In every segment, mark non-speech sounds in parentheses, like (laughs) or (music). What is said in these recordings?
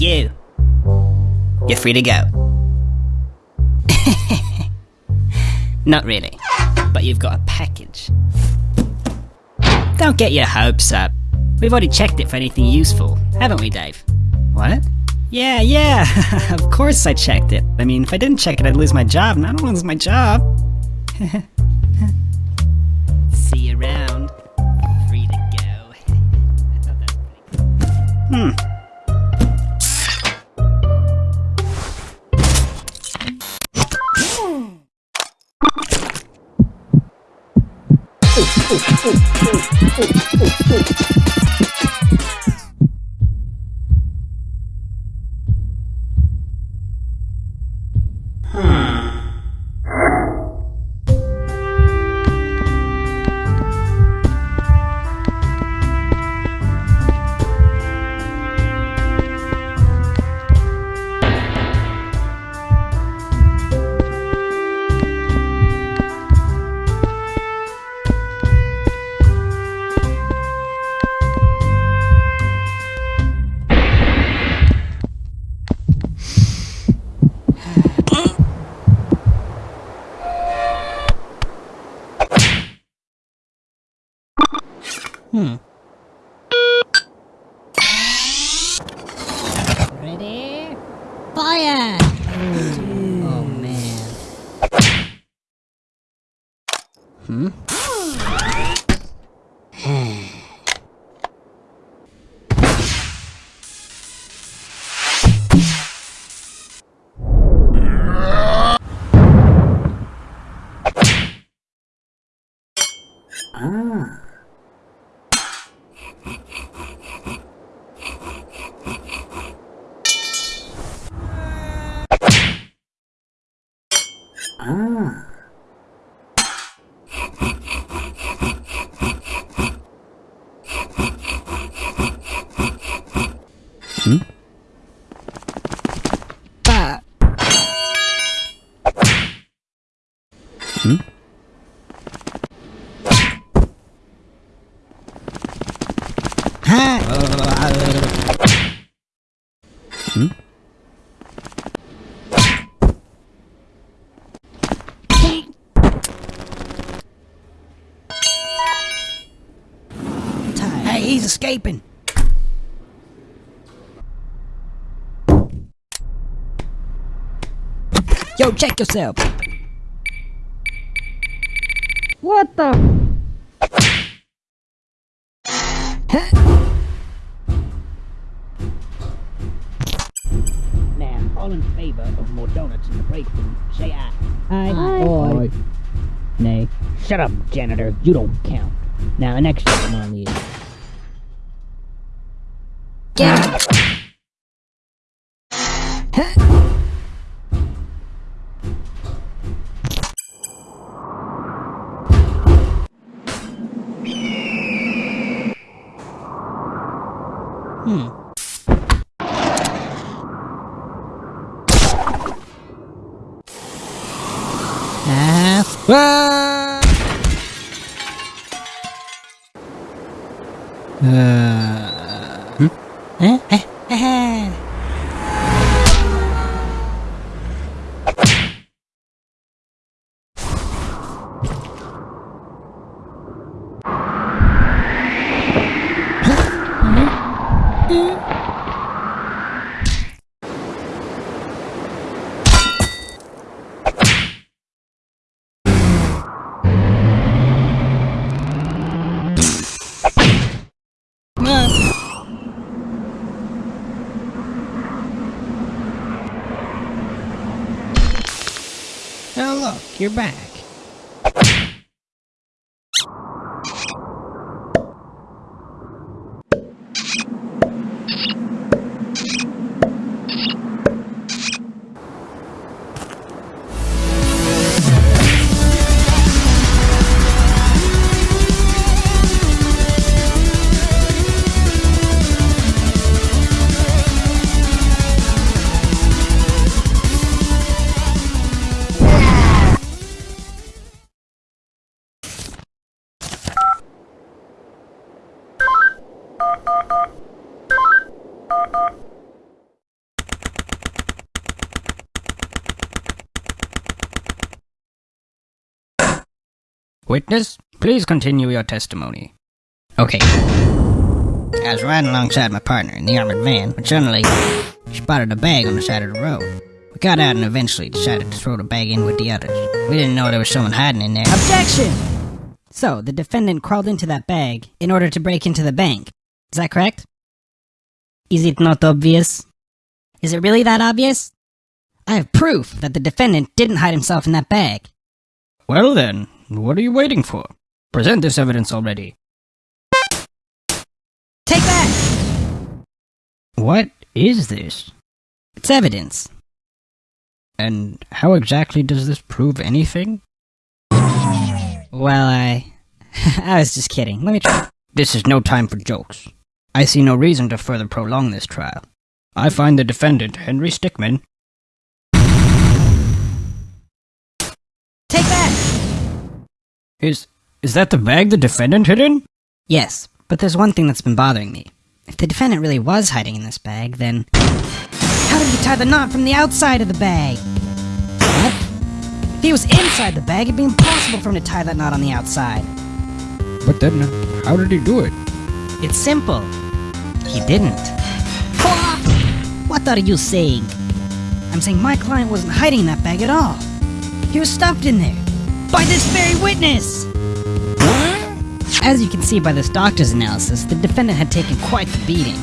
you. You're free to go. (laughs) Not really, but you've got a package. Don't get your hopes up. We've already checked it for anything useful, haven't we, Dave? What? Yeah, yeah, (laughs) of course I checked it. I mean, if I didn't check it, I'd lose my job, and I don't lose my job. (laughs) See you around. Free to go. I thought that was pretty Hmm. Hmm. Ready? Fire! Oh man. Hmm? Hmm? Hmm? Hey, he's escaping! Yo, check yourself! What the? Now, all in favour of more donuts in the break room, say aye. Aye. Aye. Nay. Shut up, janitor. You don't count. Now, the next item on the Get Hmm. Ah. Uh, hmm? Eh? Eh? Eh? You're back. Witness, please continue your testimony. Okay. I was riding alongside my partner in the armored van when suddenly she spotted a bag on the side of the road. We got out and eventually decided to throw the bag in with the others. We didn't know there was someone hiding in there. Objection! So, the defendant crawled into that bag in order to break into the bank. Is that correct? Is it not obvious? Is it really that obvious? I have proof that the defendant didn't hide himself in that bag. Well then, what are you waiting for? Present this evidence already. Take that! What is this? It's evidence. And how exactly does this prove anything? Well, I. (laughs) I was just kidding. Let me try. This is no time for jokes. I see no reason to further prolong this trial. I find the defendant, Henry Stickmin, is. Is that the bag the defendant hid in? Yes, but there's one thing that's been bothering me. If the defendant really was hiding in this bag, then. How did he tie the knot from the outside of the bag? What? If he was inside the bag, it'd be impossible for him to tie that knot on the outside. But then, how did he do it? It's simple. He didn't. What are you saying? I'm saying my client wasn't hiding in that bag at all. He was stuffed in there. By this very witness! As you can see by this doctor's analysis, the defendant had taken quite the beating.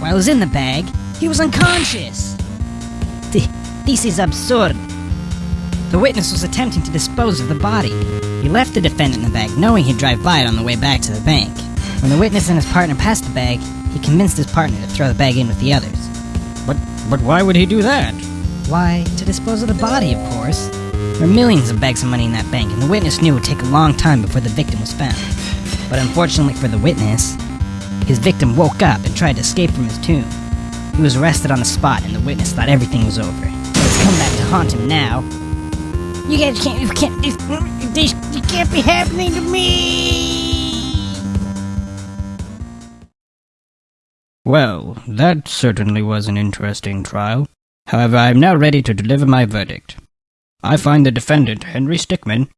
While he was in the bag, he was unconscious. Th- This is absurd. The witness was attempting to dispose of the body. He left the defendant in the bag, knowing he'd drive by it on the way back to the bank. When the witness and his partner passed the bag, he convinced his partner to throw the bag in with the others. But but why would he do that? Why, to dispose of the body, of course. There were millions of bags of money in that bank, and the witness knew it would take a long time before the victim was found. But unfortunately for the witness, his victim woke up and tried to escape from his tomb. He was arrested on the spot, and the witness thought everything was over. It's come back to haunt him now. You guys can't, you can't, this, this, this can't be happening to me! Well, that certainly was an interesting trial. However, I am now ready to deliver my verdict. I find the defendant, Henry Stickmin,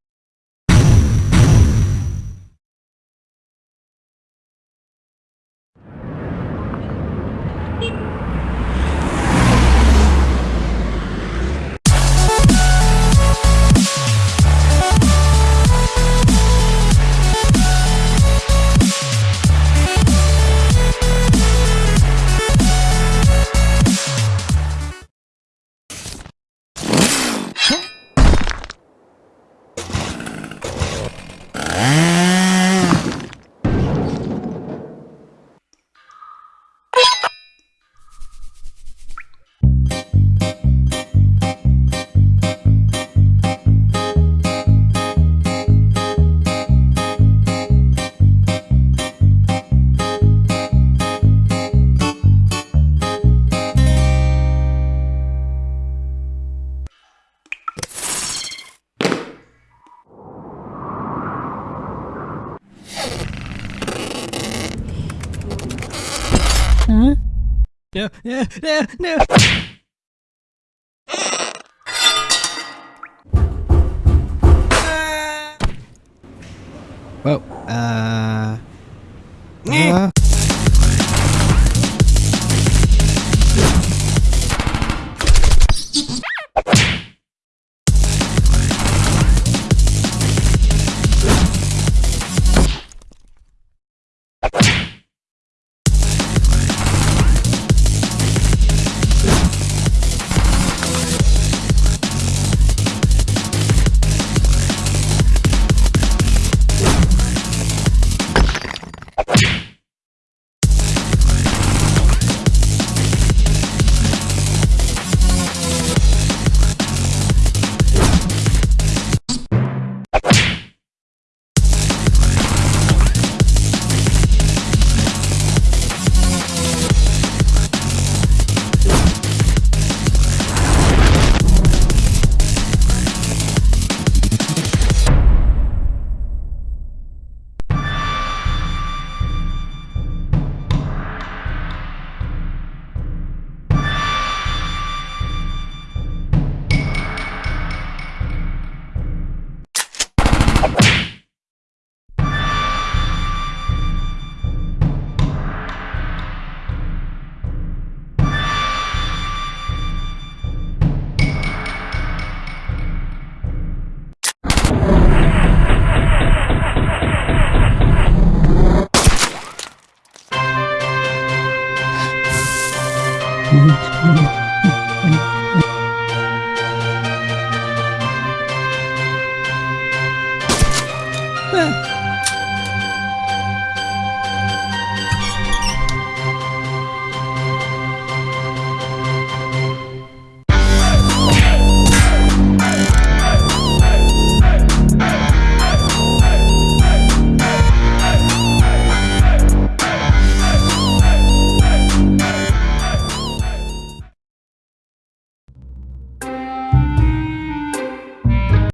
Huh? No, no, no, no. Uh